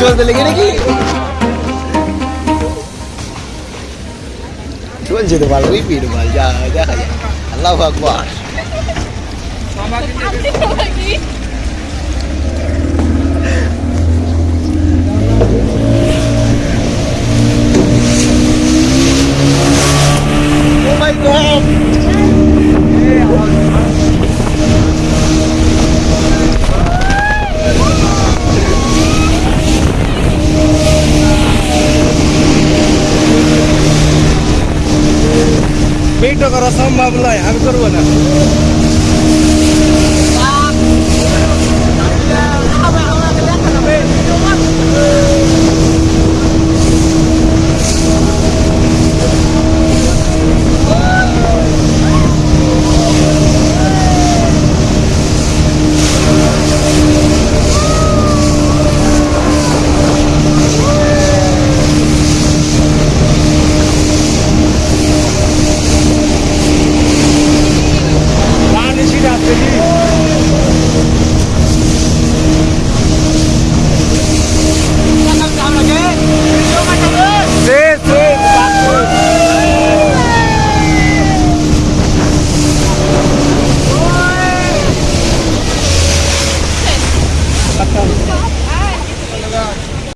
চলতে লেগে নাকি? চলছে তো ভালো ওই পিট ভালো যা দেখা যায় আল্লাহ আকবার। করা সম্ভব নয় আমি করব না।